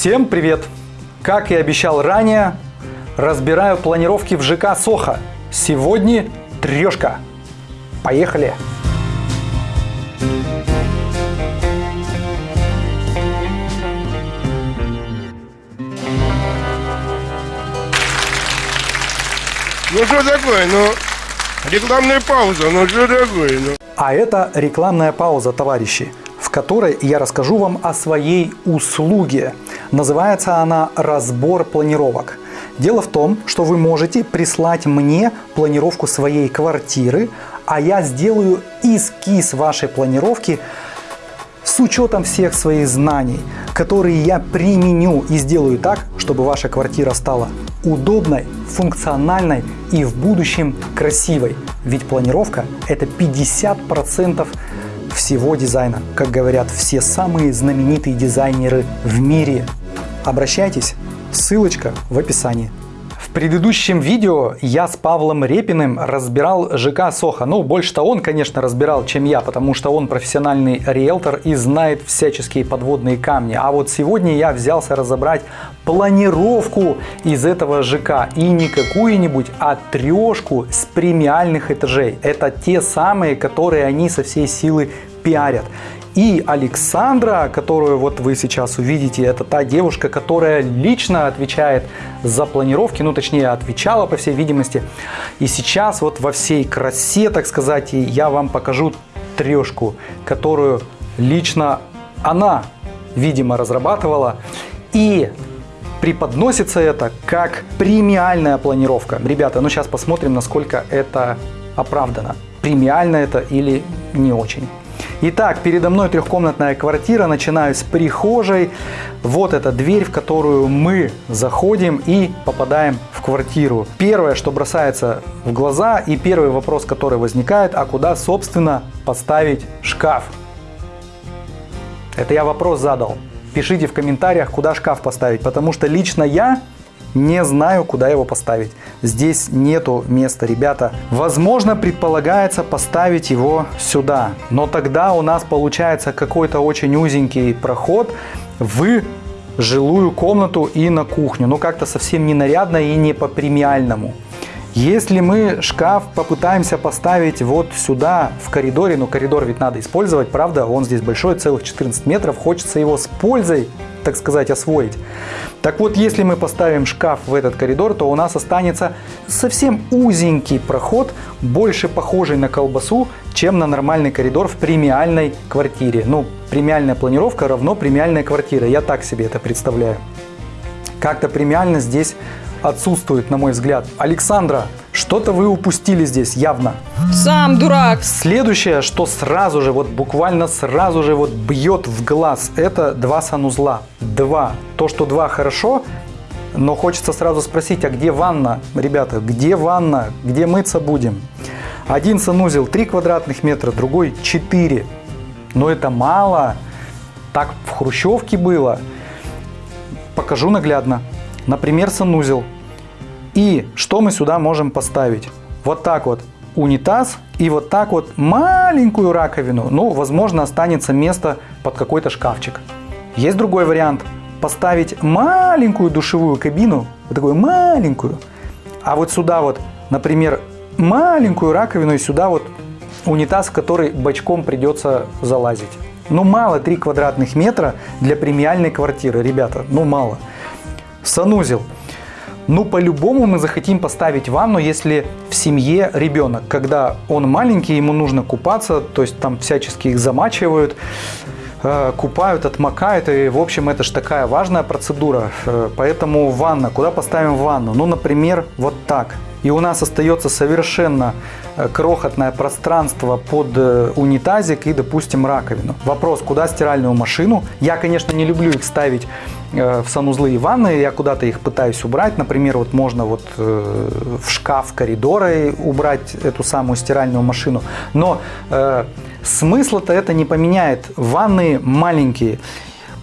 Всем привет! Как и обещал ранее, разбираю планировки в ЖК Соха. Сегодня трешка. Поехали! Ну что такое, ну, рекламная пауза, ну что такое, ну. А это рекламная пауза, товарищи, которой я расскажу вам о своей услуге. Называется она «Разбор планировок». Дело в том, что вы можете прислать мне планировку своей квартиры, а я сделаю эскиз вашей планировки с учетом всех своих знаний, которые я применю и сделаю так, чтобы ваша квартира стала удобной, функциональной и в будущем красивой. Ведь планировка это 50% всего дизайна, как говорят все самые знаменитые дизайнеры в мире. Обращайтесь, ссылочка в описании. В предыдущем видео я с Павлом Репиным разбирал ЖК Соха. Ну, больше-то он, конечно, разбирал, чем я, потому что он профессиональный риэлтор и знает всяческие подводные камни. А вот сегодня я взялся разобрать планировку из этого ЖК. И не какую-нибудь, а трешку с премиальных этажей. Это те самые, которые они со всей силы пиарят. И Александра, которую вот вы сейчас увидите, это та девушка, которая лично отвечает за планировки, ну точнее отвечала по всей видимости. И сейчас вот во всей красе, так сказать, я вам покажу трешку, которую лично она, видимо, разрабатывала. И преподносится это как премиальная планировка. Ребята, ну сейчас посмотрим, насколько это оправдано. Премиально это или не очень. Итак, передо мной трехкомнатная квартира. Начинаю с прихожей. Вот эта дверь, в которую мы заходим и попадаем в квартиру. Первое, что бросается в глаза и первый вопрос, который возникает, а куда, собственно, поставить шкаф? Это я вопрос задал. Пишите в комментариях, куда шкаф поставить, потому что лично я не знаю, куда его поставить. Здесь нету места, ребята. Возможно, предполагается поставить его сюда. Но тогда у нас получается какой-то очень узенький проход в жилую комнату и на кухню. Ну, как-то совсем не нарядно и не по премиальному. Если мы шкаф попытаемся поставить вот сюда, в коридоре, ну коридор ведь надо использовать, правда, он здесь большой, целых 14 метров, хочется его с пользой, так сказать, освоить. Так вот, если мы поставим шкаф в этот коридор, то у нас останется совсем узенький проход, больше похожий на колбасу, чем на нормальный коридор в премиальной квартире. Ну, премиальная планировка равно премиальная квартира, я так себе это представляю. Как-то премиально здесь отсутствует, на мой взгляд. Александра, что-то вы упустили здесь явно. Сам дурак. Следующее, что сразу же, вот буквально сразу же вот бьет в глаз, это два санузла. Два. То, что два хорошо, но хочется сразу спросить, а где ванна? Ребята, где ванна? Где мыться будем? Один санузел 3 квадратных метра, другой 4. Но это мало. Так в Хрущевке было. Покажу наглядно. Например, санузел. И что мы сюда можем поставить? Вот так вот унитаз и вот так вот маленькую раковину. Ну, возможно, останется место под какой-то шкафчик. Есть другой вариант. Поставить маленькую душевую кабину, вот такую маленькую, а вот сюда вот, например, маленькую раковину и сюда вот унитаз, в который бочком придется залазить. Ну, мало 3 квадратных метра для премиальной квартиры, ребята, ну, мало. Санузел. Ну, по-любому мы захотим поставить ванну, если в семье ребенок. Когда он маленький, ему нужно купаться, то есть там всячески их замачивают, э, купают, отмокают. И, в общем, это же такая важная процедура. Э, поэтому ванна. Куда поставим ванну? Ну, например, вот так. И у нас остается совершенно Э, крохотное пространство под унитазик и, допустим, раковину. Вопрос, куда стиральную машину? Я, конечно, не люблю их ставить в санузлы и ванны, я куда-то их пытаюсь убрать. Например, вот можно вот в шкаф коридора убрать эту самую стиральную машину. Но э, смысла-то это не поменяет. Ванны маленькие.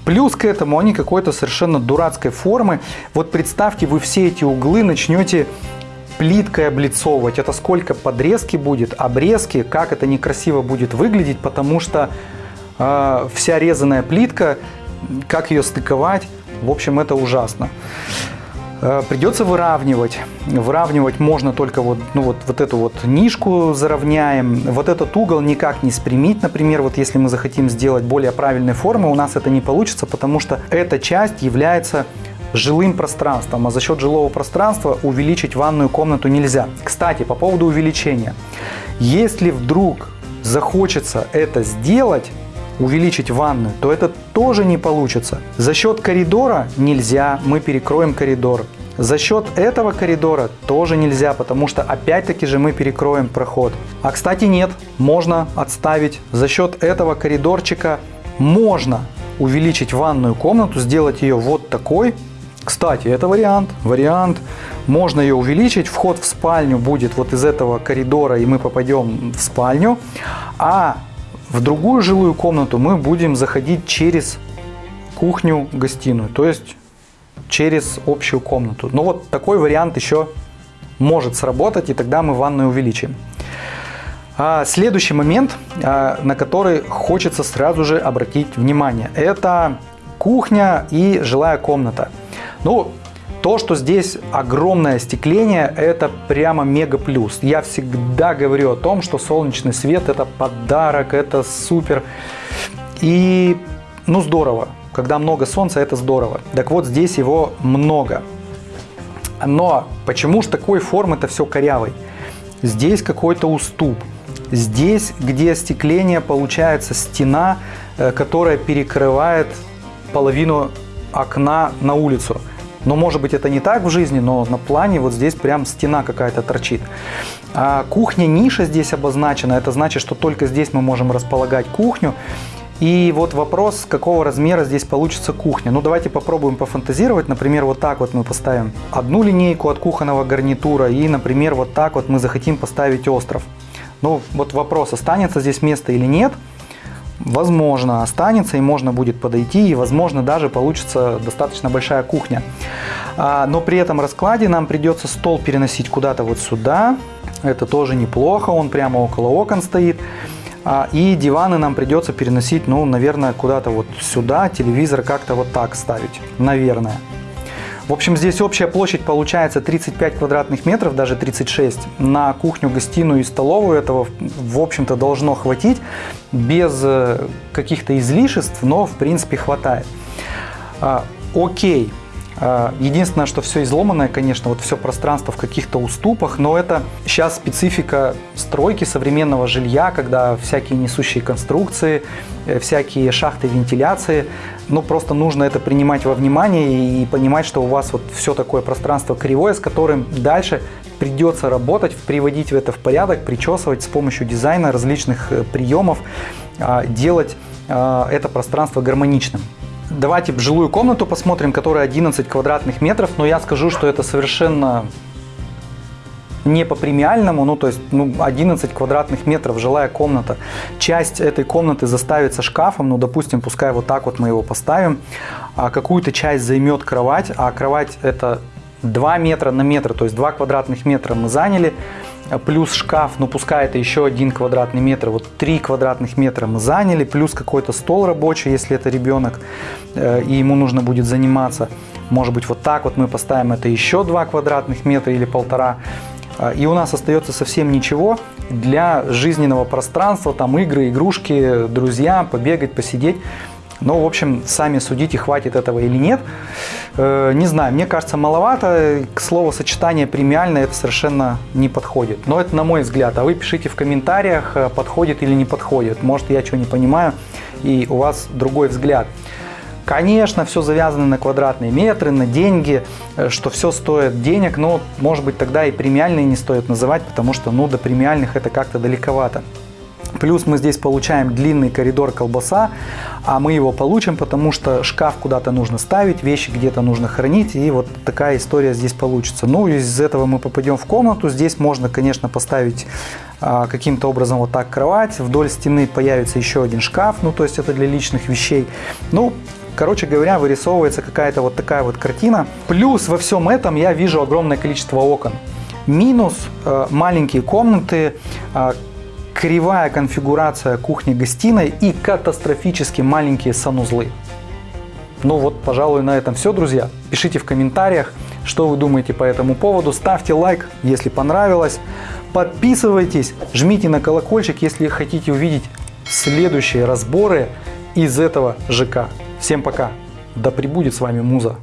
Плюс к этому они какой-то совершенно дурацкой формы. Вот представьте, вы все эти углы начнете плиткой облицовывать. Это сколько подрезки будет, обрезки, как это некрасиво будет выглядеть, потому что э, вся резаная плитка, как ее стыковать, В общем, это ужасно. Э, придется выравнивать. Выравнивать можно только вот, ну вот, вот эту вот нишку заровняем. Вот этот угол никак не спрямить. Например, вот если мы захотим сделать более правильной формы, у нас это не получится, потому что эта часть является жилым пространством, а за счет жилого пространства увеличить ванную комнату нельзя. Кстати, по поводу увеличения. Если вдруг захочется это сделать, увеличить ванную, то это тоже не получится. За счет коридора нельзя, мы перекроем коридор. За счет этого коридора тоже нельзя, потому что опять-таки же мы перекроем проход. А кстати нет, можно отставить. За счет этого коридорчика можно увеличить ванную комнату, сделать ее вот такой. Кстати, это вариант. Вариант. Можно ее увеличить. Вход в спальню будет вот из этого коридора, и мы попадем в спальню. А в другую жилую комнату мы будем заходить через кухню-гостиную, то есть через общую комнату. Но вот такой вариант еще может сработать, и тогда мы ванную увеличим. А следующий момент, а, на который хочется сразу же обратить внимание, это кухня и жилая комната. Ну, то, что здесь огромное остекление, это прямо мега плюс. Я всегда говорю о том, что солнечный свет это подарок, это супер. И ну здорово, когда много солнца, это здорово. Так вот, здесь его много. Но почему же такой формы это все корявый? Здесь какой-то уступ. Здесь, где остекление, получается стена, э, которая перекрывает половину окна на улицу. Но может быть это не так в жизни, но на плане вот здесь прям стена какая-то торчит. А кухня ниша здесь обозначена, это значит, что только здесь мы можем располагать кухню. И вот вопрос, какого размера здесь получится кухня. Ну давайте попробуем пофантазировать. Например, вот так вот мы поставим одну линейку от кухонного гарнитура и, например, вот так вот мы захотим поставить остров. Ну вот вопрос, останется здесь место или нет – возможно, останется и можно будет подойти, и, возможно, даже получится достаточно большая кухня. А, но при этом раскладе нам придется стол переносить куда-то вот сюда. Это тоже неплохо, он прямо около окон стоит. А, и диваны нам придется переносить, ну, наверное, куда-то вот сюда, телевизор как-то вот так ставить, наверное. В общем, здесь общая площадь получается 35 квадратных метров, даже 36. На кухню, гостиную и столовую этого, в общем-то, должно хватить без э, каких-то излишеств, но, в принципе, хватает. А, окей. А, единственное, что все изломанное, конечно, вот все пространство в каких-то уступах, но это сейчас специфика стройки современного жилья, когда всякие несущие конструкции, э, всякие шахты вентиляции, ну просто нужно это принимать во внимание и понимать, что у вас вот все такое пространство кривое, с которым дальше придется работать, приводить это в порядок, причесывать с помощью дизайна различных э, приемов, а, делать а, это пространство гармоничным. Давайте жилую комнату посмотрим, которая 11 квадратных метров, но я скажу, что это совершенно не по премиальному, ну то есть ну, 11 квадратных метров жилая комната. Часть этой комнаты заставится шкафом, ну допустим, пускай вот так вот мы его поставим. А какую-то часть займет кровать, а кровать это 2 метра на метр, то есть 2 квадратных метра мы заняли плюс шкаф, ну пускай это еще один квадратный метр, вот 3 квадратных метра мы заняли, плюс какой-то стол рабочий, если это ребенок, э, и ему нужно будет заниматься. Может быть вот так вот мы поставим это еще 2 квадратных метра или полтора, э, и у нас остается совсем ничего для жизненного пространства, там игры, игрушки, друзья, побегать, посидеть. Но, в общем, сами судите, хватит этого или нет. Э, не знаю, мне кажется, маловато. К слову, сочетание премиальное это совершенно не подходит. Но это на мой взгляд. А вы пишите в комментариях, э, подходит или не подходит. Может, я чего не понимаю, и у вас другой взгляд. Конечно, все завязано на квадратные метры, на деньги, э, что все стоит денег, но, может быть, тогда и премиальные не стоит называть, потому что, ну, до премиальных это как-то далековато. Плюс мы здесь получаем длинный коридор колбаса, а мы его получим, потому что шкаф куда-то нужно ставить, вещи где-то нужно хранить, и вот такая история здесь получится. Ну, из этого мы попадем в комнату. Здесь можно, конечно, поставить а, каким-то образом вот так кровать. Вдоль стены появится еще один шкаф, ну, то есть это для личных вещей. Ну, Короче говоря, вырисовывается какая-то вот такая вот картина. Плюс во всем этом я вижу огромное количество окон. Минус э, маленькие комнаты, э, кривая конфигурация кухни-гостиной и катастрофически маленькие санузлы. Ну вот, пожалуй, на этом все, друзья. Пишите в комментариях, что вы думаете по этому поводу. Ставьте лайк, если понравилось. Подписывайтесь, жмите на колокольчик, если хотите увидеть следующие разборы из этого ЖК. Всем пока. Да пребудет с вами Муза.